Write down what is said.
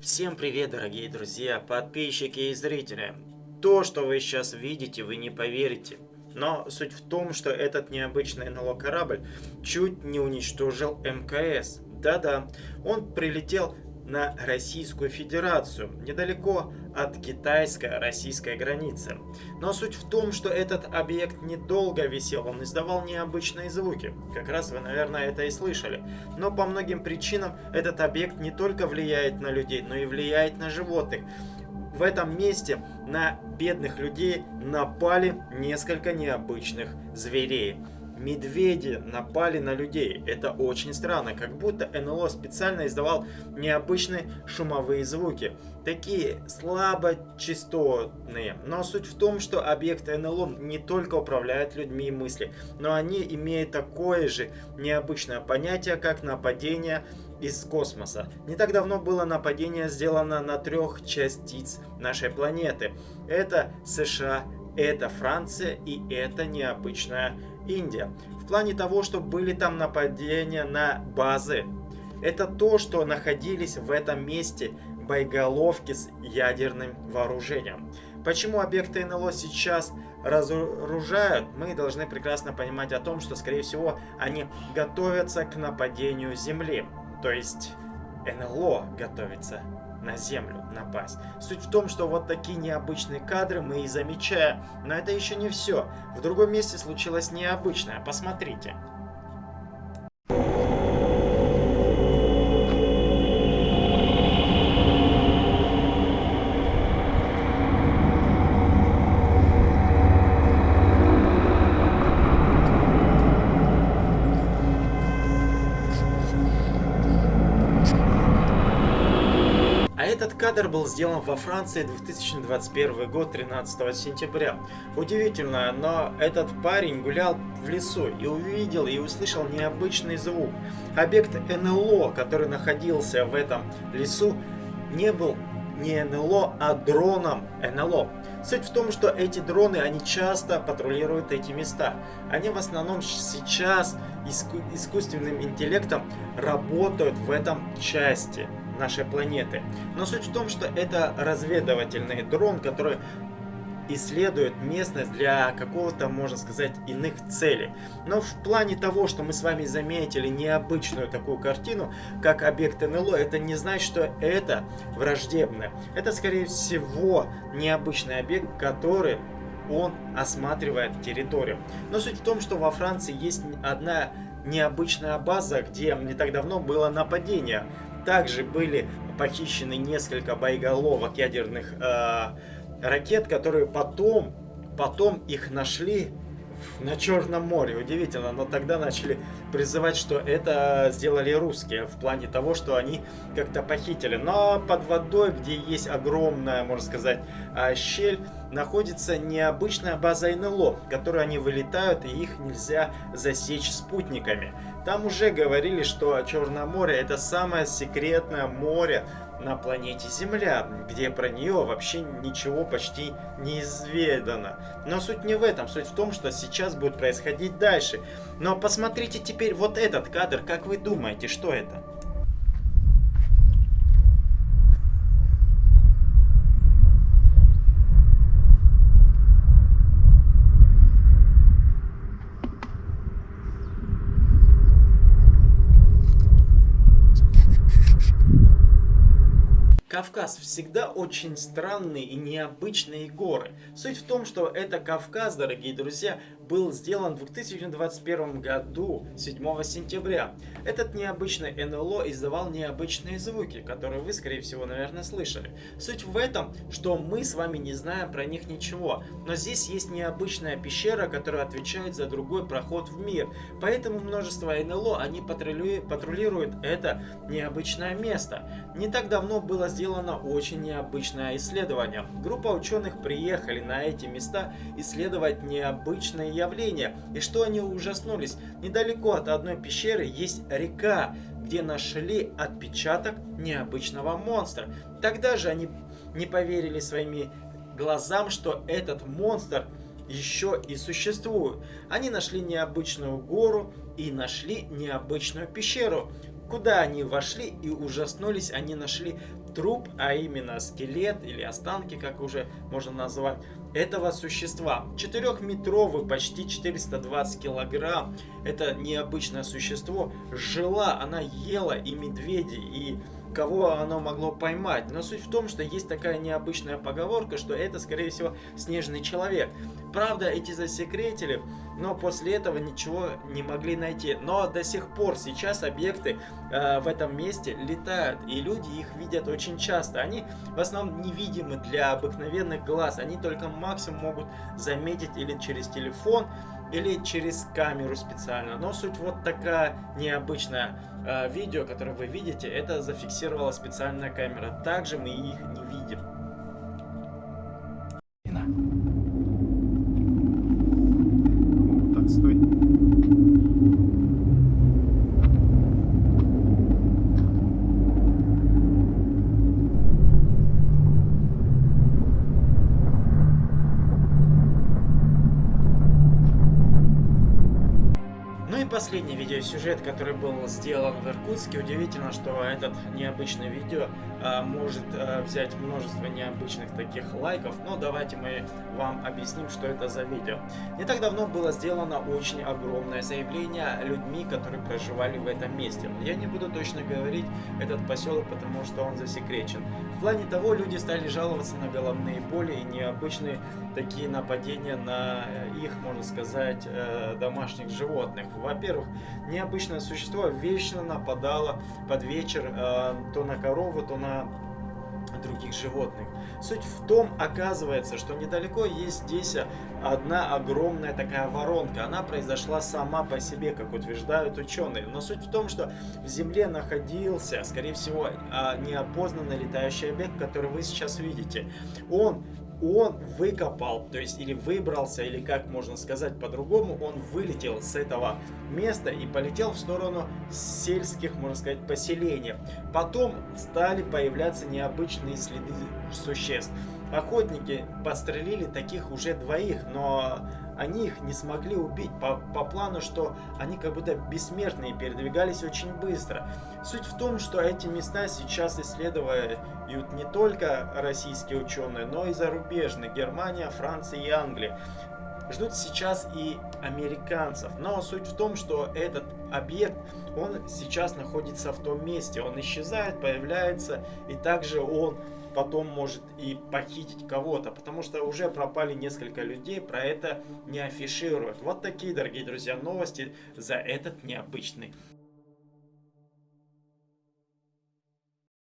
Всем привет, дорогие друзья, подписчики и зрители. То, что вы сейчас видите, вы не поверите. Но суть в том, что этот необычный НЛО корабль чуть не уничтожил МКС. Да-да, он прилетел на Российскую Федерацию, недалеко от китайско-российской границы. Но суть в том, что этот объект недолго висел, он издавал необычные звуки. Как раз вы, наверное, это и слышали. Но по многим причинам этот объект не только влияет на людей, но и влияет на животных. В этом месте на бедных людей напали несколько необычных зверей медведи напали на людей. Это очень странно, как будто НЛО специально издавал необычные шумовые звуки. Такие слабочастотные. Но суть в том, что объекты НЛО не только управляют людьми и мысли, но они имеют такое же необычное понятие, как нападение из космоса. Не так давно было нападение сделано на трех частиц нашей планеты. Это США, это Франция и это необычная Индия. В плане того, что были там нападения на базы. Это то, что находились в этом месте боеголовки с ядерным вооружением. Почему объекты НЛО сейчас разоружают, мы должны прекрасно понимать о том, что, скорее всего, они готовятся к нападению Земли. То есть НЛО готовится на землю напасть. Суть в том, что вот такие необычные кадры мы и замечаем. Но это еще не все. В другом месте случилось необычное. Посмотрите. Этот кадр был сделан во Франции 2021 год, 13 сентября. Удивительно, но этот парень гулял в лесу и увидел и услышал необычный звук. Объект НЛО, который находился в этом лесу, не был не НЛО, а дроном НЛО. Суть в том, что эти дроны, они часто патрулируют эти места. Они в основном сейчас иску искусственным интеллектом работают в этом части нашей планеты. Но суть в том, что это разведывательный дрон, который исследует местность для какого-то, можно сказать, иных целей. Но в плане того, что мы с вами заметили необычную такую картину, как объект НЛО, это не значит, что это враждебное. Это, скорее всего, необычный объект, который он осматривает территорию. Но суть в том, что во Франции есть одна необычная база, где не так давно было нападение также были похищены несколько боеголовок ядерных э, ракет, которые потом, потом их нашли на Черном море. Удивительно, но тогда начали призывать, что это сделали русские, в плане того, что они как-то похитили. Но под водой, где есть огромная, можно сказать, а, щель, находится необычная база НЛО, в которой они вылетают, и их нельзя засечь спутниками. Там уже говорили, что Черное море это самое секретное море на планете Земля, где про нее вообще ничего почти не изведано. Но суть не в этом, суть в том, что сейчас будет происходить дальше. Но посмотрите теперь вот этот кадр, как вы думаете, что это? Кавказ всегда очень странные и необычные горы. Суть в том, что это Кавказ, дорогие друзья, был сделан в 2021 году, 7 сентября. Этот необычный НЛО издавал необычные звуки, которые вы, скорее всего, наверное, слышали. Суть в этом, что мы с вами не знаем про них ничего, но здесь есть необычная пещера, которая отвечает за другой проход в мир. Поэтому множество НЛО, они патрулируют это необычное место. Не так давно было сделано очень необычное исследование. Группа ученых приехали на эти места исследовать необычные явления. И что они ужаснулись? Недалеко от одной пещеры есть река, где нашли отпечаток необычного монстра. Тогда же они не поверили своими глазам, что этот монстр еще и существует. Они нашли необычную гору и нашли необычную пещеру. Куда они вошли и ужаснулись, они нашли труп, а именно скелет или останки, как уже можно назвать, этого существа. Четырехметровый, почти 420 килограмм. Это необычное существо. Жила, она ела и медведей, и кого оно могло поймать. Но суть в том, что есть такая необычная поговорка, что это, скорее всего, снежный человек. Правда, эти засекретили, но после этого ничего не могли найти. Но до сих пор сейчас объекты э, в этом месте летают, и люди их видят очень часто. Они в основном невидимы для обыкновенных глаз, они только максимум могут заметить или через телефон, или через камеру специально. Но суть вот такая необычная. Э, видео, которое вы видите, это зафиксировала специальная камера. Также мы их не видим. Последний видеосюжет, который был сделан в Иркутске. Удивительно, что этот необычный видео а, может а, взять множество необычных таких лайков. Но давайте мы вам объясним, что это за видео. Не так давно было сделано очень огромное заявление людьми, которые проживали в этом месте. Я не буду точно говорить этот поселок, потому что он засекречен. В плане того, люди стали жаловаться на головные боли и необычные такие нападения на их, можно сказать, э, домашних животных. Во-первых, необычное существо вечно нападало под вечер э, то на корову, то на других животных. Суть в том, оказывается, что недалеко есть здесь одна огромная такая воронка. Она произошла сама по себе, как утверждают ученые. Но суть в том, что в Земле находился, скорее всего, а, неопознанный летающий объект, который вы сейчас видите. Он он выкопал, то есть или выбрался, или как можно сказать по-другому, он вылетел с этого места и полетел в сторону сельских, можно сказать, поселений. Потом стали появляться необычные следы существ. Охотники подстрелили таких уже двоих, но они их не смогли убить по, по плану, что они как будто бессмертные, передвигались очень быстро. Суть в том, что эти места сейчас исследуют не только российские ученые, но и зарубежные, Германия, Франция и Англия ждут сейчас и американцев. Но суть в том, что этот объект, он сейчас находится в том месте. Он исчезает, появляется, и также он потом может и похитить кого-то, потому что уже пропали несколько людей, про это не афишируют. Вот такие, дорогие друзья, новости за этот необычный